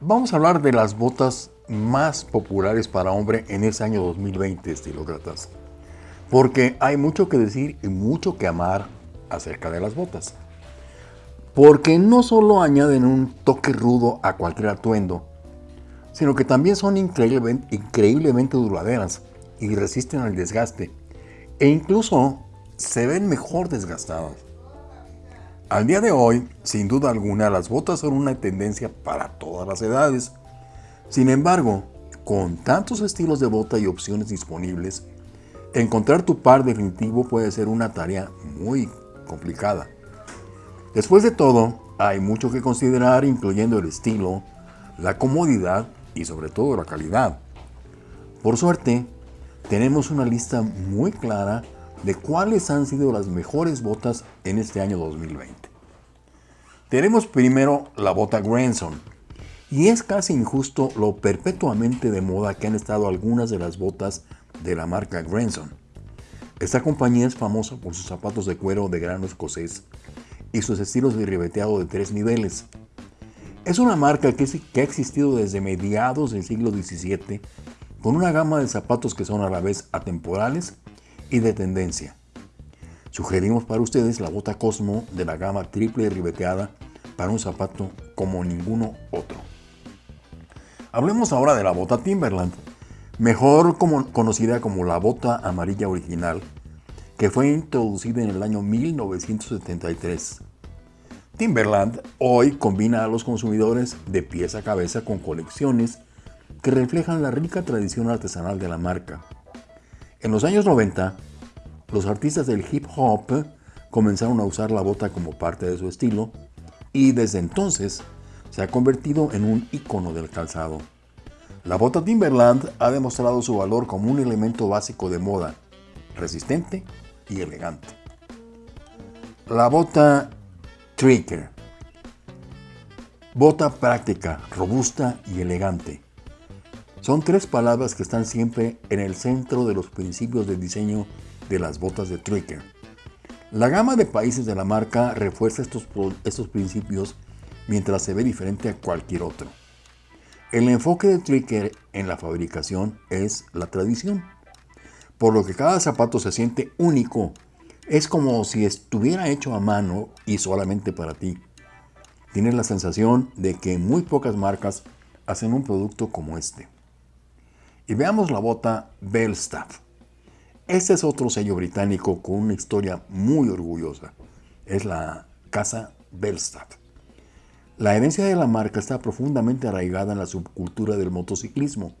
Vamos a hablar de las botas más populares para hombre en este año 2020, estilócratas. Porque hay mucho que decir y mucho que amar acerca de las botas. Porque no solo añaden un toque rudo a cualquier atuendo, sino que también son increíblemente duraderas y resisten al desgaste. E incluso se ven mejor desgastadas. Al día de hoy, sin duda alguna, las botas son una tendencia para todas las edades. Sin embargo, con tantos estilos de bota y opciones disponibles, encontrar tu par definitivo puede ser una tarea muy complicada. Después de todo, hay mucho que considerar incluyendo el estilo, la comodidad y sobre todo la calidad. Por suerte, tenemos una lista muy clara de cuáles han sido las mejores botas en este año 2020. Tenemos primero la bota Granson, y es casi injusto lo perpetuamente de moda que han estado algunas de las botas de la marca Granson. Esta compañía es famosa por sus zapatos de cuero de grano escocés y sus estilos de ribeteado de tres niveles. Es una marca que, que ha existido desde mediados del siglo XVII con una gama de zapatos que son a la vez atemporales y de tendencia. Sugerimos para ustedes la bota Cosmo de la gama triple ribeteada para un zapato como ninguno otro. Hablemos ahora de la bota Timberland, mejor conocida como la bota amarilla original, que fue introducida en el año 1973. Timberland hoy combina a los consumidores de pies a cabeza con colecciones que reflejan la rica tradición artesanal de la marca. En los años 90, los artistas del hip hop comenzaron a usar la bota como parte de su estilo y desde entonces se ha convertido en un icono del calzado. La bota Timberland ha demostrado su valor como un elemento básico de moda, resistente y elegante. La bota Tricker. Bota práctica, robusta y elegante. Son tres palabras que están siempre en el centro de los principios de diseño de las botas de Tricker. La gama de países de la marca refuerza estos, estos principios mientras se ve diferente a cualquier otro. El enfoque de Tricker en la fabricación es la tradición, por lo que cada zapato se siente único. Es como si estuviera hecho a mano y solamente para ti. Tienes la sensación de que muy pocas marcas hacen un producto como este. Y veamos la bota Belstaff. Este es otro sello británico con una historia muy orgullosa. Es la casa Belstaff. La herencia de la marca está profundamente arraigada en la subcultura del motociclismo.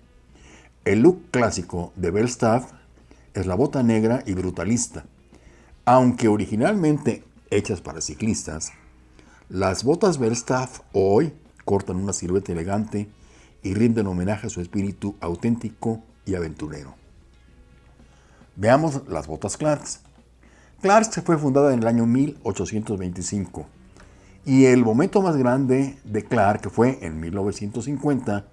El look clásico de Belstaff es la bota negra y brutalista. Aunque originalmente hechas para ciclistas, las botas Belstaff hoy cortan una silueta elegante y rinden homenaje a su espíritu auténtico y aventurero. Veamos las botas Clarks. Clarks fue fundada en el año 1825 y el momento más grande de Clark fue en 1950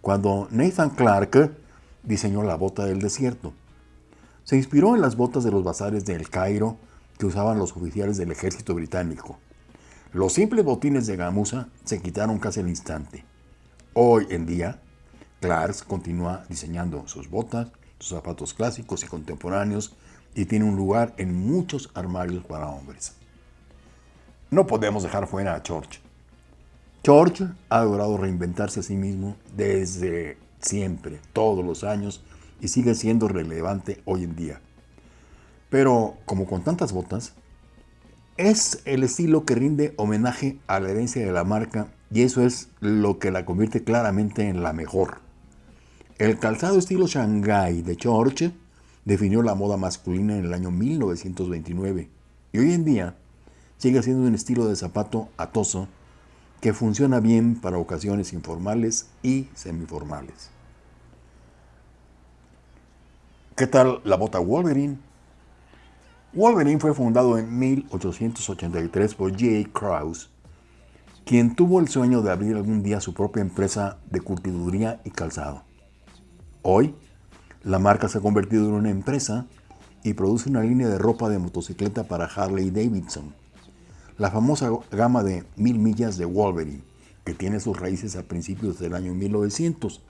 cuando Nathan Clark diseñó la bota del desierto. Se inspiró en las botas de los bazares de El Cairo que usaban los oficiales del ejército británico. Los simples botines de gamuza se quitaron casi al instante. Hoy en día, Clarks continúa diseñando sus botas, sus zapatos clásicos y contemporáneos y tiene un lugar en muchos armarios para hombres. No podemos dejar fuera a George. George ha logrado reinventarse a sí mismo desde siempre, todos los años, y sigue siendo relevante hoy en día. Pero, como con tantas botas, es el estilo que rinde homenaje a la herencia de la marca y eso es lo que la convierte claramente en la mejor. El calzado estilo Shanghai de George definió la moda masculina en el año 1929 y hoy en día sigue siendo un estilo de zapato atoso que funciona bien para ocasiones informales y semiformales. ¿Qué tal la bota Wolverine? Wolverine fue fundado en 1883 por J. Krause quien tuvo el sueño de abrir algún día su propia empresa de curtiduría y calzado. Hoy, la marca se ha convertido en una empresa y produce una línea de ropa de motocicleta para Harley Davidson. La famosa gama de mil millas de Wolverine que tiene sus raíces a principios del año 1900.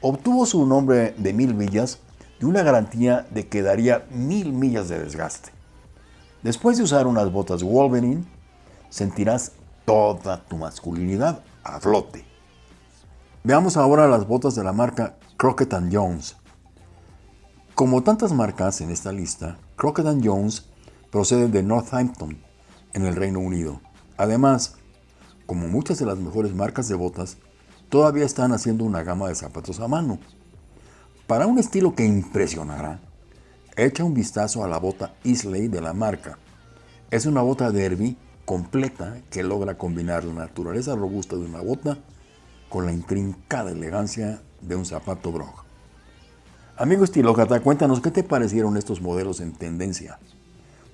Obtuvo su nombre de mil millas de una garantía de que daría mil millas de desgaste. Después de usar unas botas Wolverine, sentirás toda tu masculinidad a flote. Veamos ahora las botas de la marca Crockett Jones. Como tantas marcas en esta lista, Crockett Jones procede de Northampton, en el Reino Unido. Además, como muchas de las mejores marcas de botas, todavía están haciendo una gama de zapatos a mano. Para un estilo que impresionará, echa un vistazo a la bota Isley de la marca. Es una bota derby completa que logra combinar la naturaleza robusta de una bota con la intrincada elegancia de un zapato brog. Amigo estilócrata, cuéntanos qué te parecieron estos modelos en tendencia.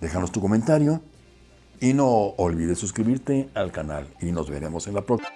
Déjanos tu comentario y no olvides suscribirte al canal y nos veremos en la próxima.